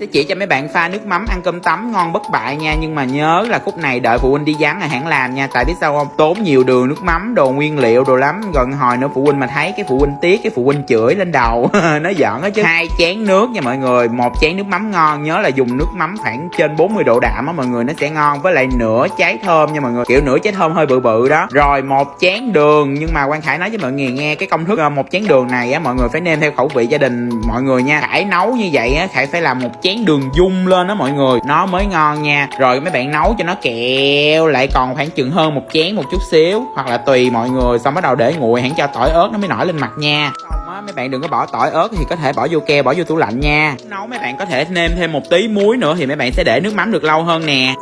sẽ chỉ cho mấy bạn pha nước mắm, ăn cơm tấm ngon bất bại nha. Nhưng mà nhớ là khúc này đợi phụ huynh đi dán là hãng làm nha. Tại biết sao không? Tốn nhiều đường nước mắm, đồ nguyên liệu, đồ lắm. Gần hồi nữa phụ huynh mà thấy, cái phụ huynh tiếc, cái phụ huynh chửi lên đầu. Nó giỡn á chứ. Hai chén nước nha mọi người. Một chén nước mắm ngon, nhớ là dùng nước mắm khoảng trên 40 độ đạm á mọi người, nó sẽ ngon. Với lại nửa trái thơm nha mọi người. Kiểu nửa trái thơm hơi bự bự đó. Rồi một chén đường, nhưng mà quan khải nói với mọi người nghe cái công thức ờ, một chén đường này á, mọi người phải nêm theo khẩu vị gia đình mọi người nha. Khải nấu như vậy á, khải phải làm một chén đường dung lên đó mọi người. Nó mới ngon nha. Rồi mấy bạn nấu cho nó kẹo, lại còn khoảng chừng hơn một chén một chút xíu. Hoặc là tùy mọi người, xong bắt đầu để nguội, hẳn cho tỏi ớt nó mới nổi lên mặt nha. Á, mấy bạn đừng có bỏ tỏi ớt thì có thể bỏ vô keo, bỏ vô tủ lạnh nha. Nấu mấy bạn có thể nêm thêm một tí muối nữa thì mấy bạn sẽ để nước mắm được lâu hơn nè.